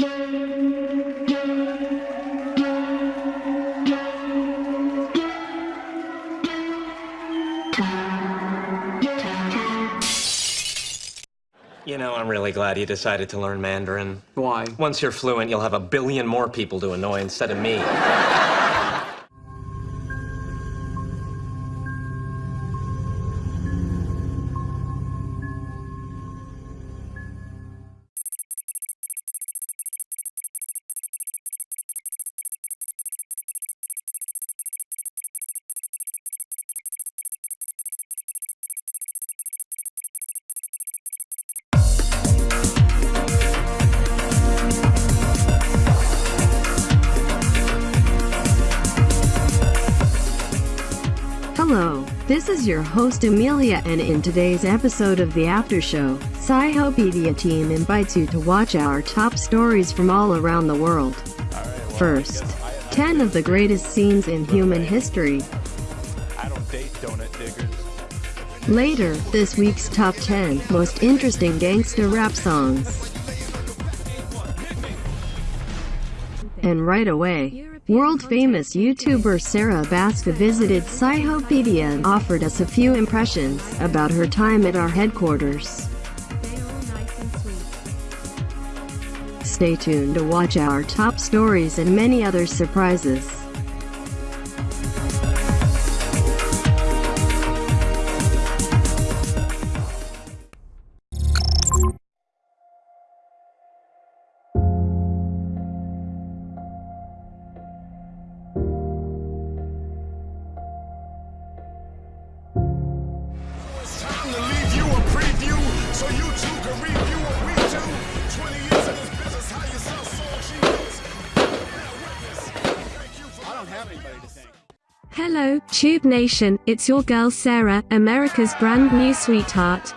You know, I'm really glad you decided to learn Mandarin. Why? Once you're fluent, you'll have a billion more people to annoy instead of me. This is your host Amelia and in today's episode of the After Show, Scihopedia team invites you to watch our top stories from all around the world. First, 10 of the greatest scenes in human history. I. Later, this week's top 10 most interesting gangster rap songs. And right away, world famous YouTuber Sarah Baska visited Scihopedia and offered us a few impressions about her time at our headquarters. Stay tuned to watch our top stories and many other surprises. Don't have anybody to thank. Hello, Tube Nation, it's your girl Sarah, America's brand new sweetheart.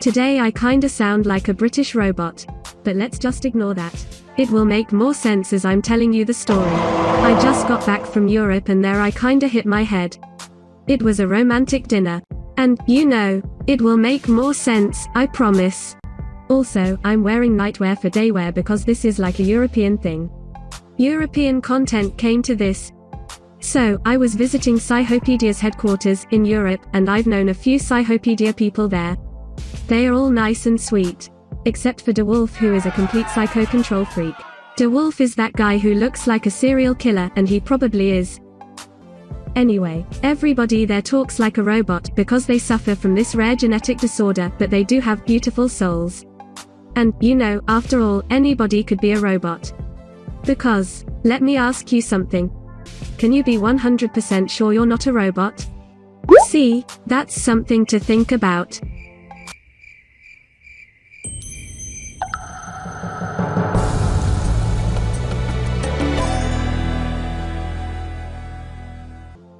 Today I kinda sound like a British robot. But let's just ignore that. It will make more sense as I'm telling you the story. I just got back from Europe and there I kinda hit my head. It was a romantic dinner. And, you know, it will make more sense, I promise. Also, I'm wearing nightwear for daywear because this is like a European thing. European content came to this, so, I was visiting Sciopedia's headquarters in Europe, and I've known a few Scihopedia people there. They are all nice and sweet. Except for DeWolf, who is a complete psycho control freak. DeWolf is that guy who looks like a serial killer, and he probably is. Anyway, everybody there talks like a robot because they suffer from this rare genetic disorder, but they do have beautiful souls. And, you know, after all, anybody could be a robot. Because, let me ask you something. Can you be 100% sure you're not a robot? See, that's something to think about.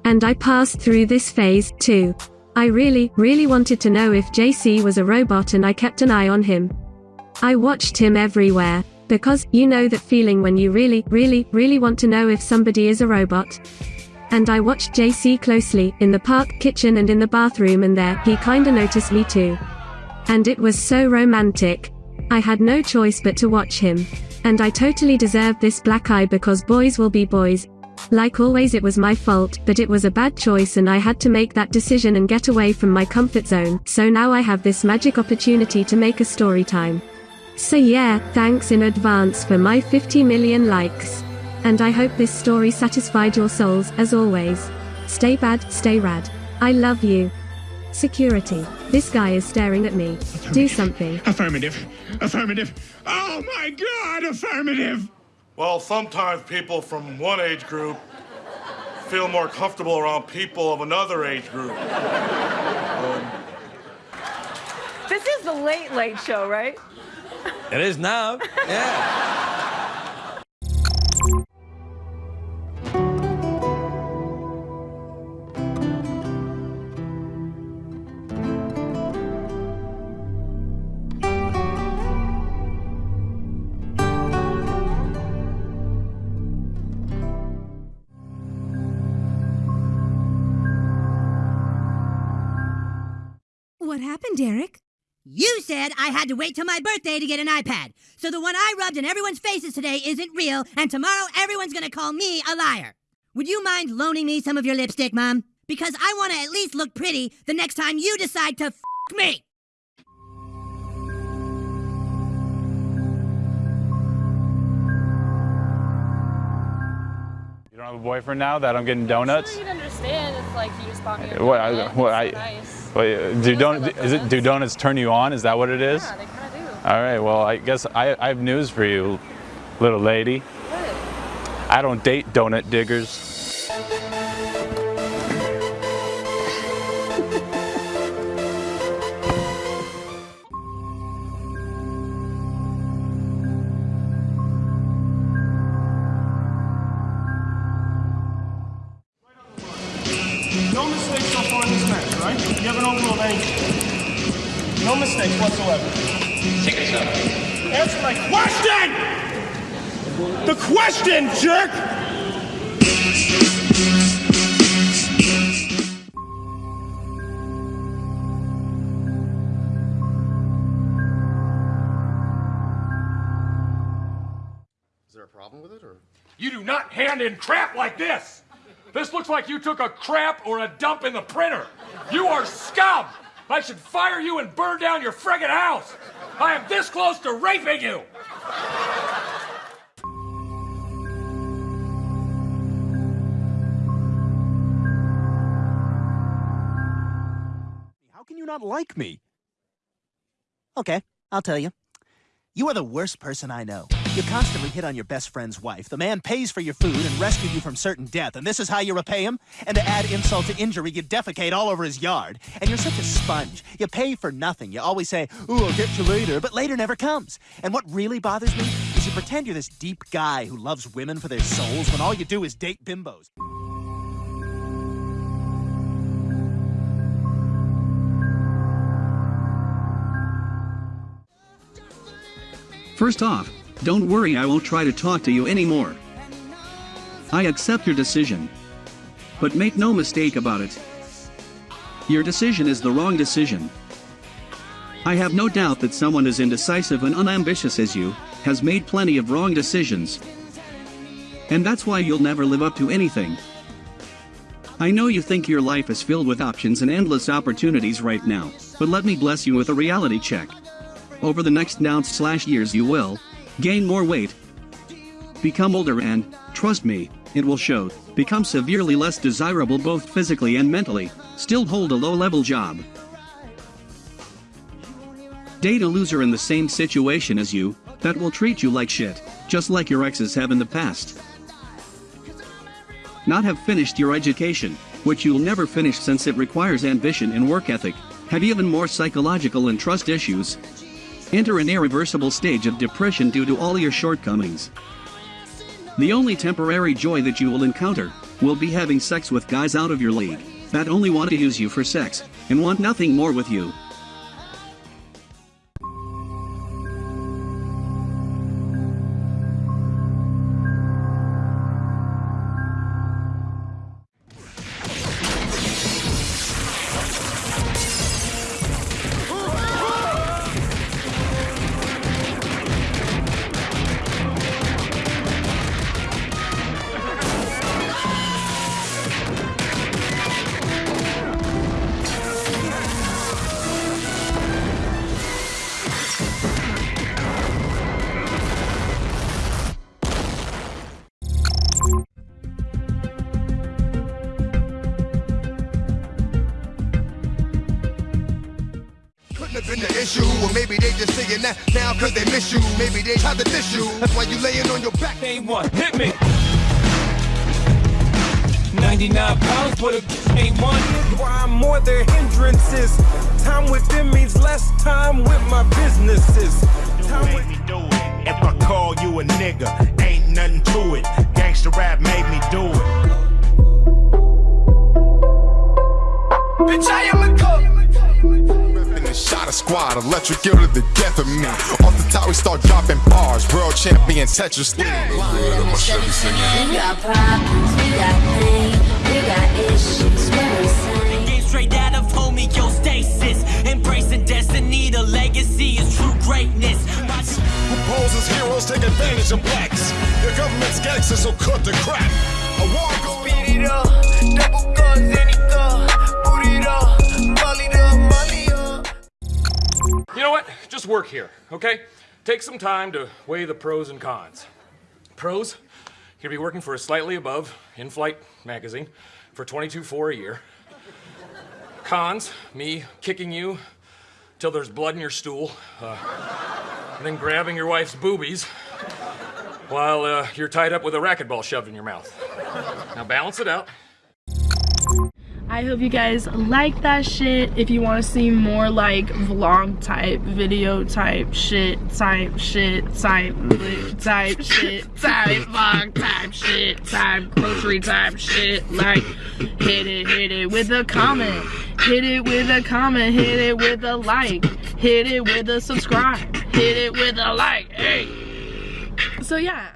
And I passed through this phase, too. I really, really wanted to know if JC was a robot and I kept an eye on him. I watched him everywhere. Because, you know that feeling when you really, really, really want to know if somebody is a robot? And I watched JC closely, in the park, kitchen and in the bathroom and there, he kinda noticed me too. And it was so romantic. I had no choice but to watch him. And I totally deserved this black eye because boys will be boys. Like always it was my fault, but it was a bad choice and I had to make that decision and get away from my comfort zone, so now I have this magic opportunity to make a story time. So yeah, thanks in advance for my 50 million likes. And I hope this story satisfied your souls, as always. Stay bad, stay rad. I love you. Security. This guy is staring at me. Do something. Affirmative. Affirmative. Oh my god, affirmative! Well, sometimes people from one age group feel more comfortable around people of another age group. This is the late, late show, right? It is now. Yeah. What happened, Derek? You said I had to wait till my birthday to get an iPad. So the one I rubbed in everyone's faces today isn't real, and tomorrow everyone's gonna call me a liar. Would you mind loaning me some of your lipstick, Mom? Because I want to at least look pretty the next time you decide to f me. You don't have a boyfriend now that I'm getting donuts? i You'd understand if like you just bought me a What. I, what, I, nice. Wait, do don it do donuts turn you on? Is that what it is? Yeah, they kind of do. All right. Well, I guess I, I have news for you, little lady. What? I don't date donut diggers. Mistakes whatsoever. Take us up. Answer my question! The question, jerk! Is there a problem with it, or? You do not hand in crap like this. This looks like you took a crap or a dump in the printer. You are scum. I should fire you and burn down your friggin' house. I am this close to raping you. How can you not like me? Okay, I'll tell you. You are the worst person I know. You constantly hit on your best friend's wife. The man pays for your food and rescued you from certain death, and this is how you repay him? And to add insult to injury, you defecate all over his yard. And you're such a sponge. You pay for nothing. You always say, Ooh, I'll get you later, but later never comes. And what really bothers me is you pretend you're this deep guy who loves women for their souls when all you do is date bimbos. First off, don't worry, I won't try to talk to you anymore. I accept your decision. But make no mistake about it. Your decision is the wrong decision. I have no doubt that someone as indecisive and unambitious as you has made plenty of wrong decisions. And that's why you'll never live up to anything. I know you think your life is filled with options and endless opportunities right now, but let me bless you with a reality check. Over the next ounce slash years you will gain more weight, become older and, trust me, it will show, become severely less desirable both physically and mentally, still hold a low-level job. Date a loser in the same situation as you, that will treat you like shit, just like your exes have in the past. Not have finished your education, which you'll never finish since it requires ambition and work ethic, have even more psychological and trust issues. Enter an irreversible stage of depression due to all your shortcomings. The only temporary joy that you will encounter will be having sex with guys out of your league that only want to use you for sex and want nothing more with you. The issue, or maybe they just saying that now cause they miss you. Maybe they tried to diss you. That's why you laying on your back. Name one, hit me. 99 pounds, but a ain't one. Why I'm more than hindrances. Time with them means less time with my businesses. Time with If I call you a nigga, ain't nothing to it. Gangsta rap made me do it. Bitch, I am a squad, electric guild of the death of me. Off the top, we start dropping bars. World champion Tetris. Yeah. We got problems, we got pain, we got issues, we're insane. Game straight out of homeostasis. Embracing destiny, the legacy is true greatness. Who poses heroes take advantage of blacks? Your government's gangsters will cut the crap. I walk, speed it up. Just work here, okay? Take some time to weigh the pros and cons. Pros, you'll be working for a slightly above in-flight magazine for 22.4 a year. Cons, me kicking you till there's blood in your stool, uh, and then grabbing your wife's boobies while uh, you're tied up with a racquetball shoved in your mouth. Now balance it out. I hope you guys like that shit. If you want to see more like vlog type, video type shit, type shit, type type shit, type vlog type shit, type grocery type shit, like hit it, hit it with a comment, hit it with a comment, hit it with a like, hit it with a subscribe, hit it with a like, hey. So yeah.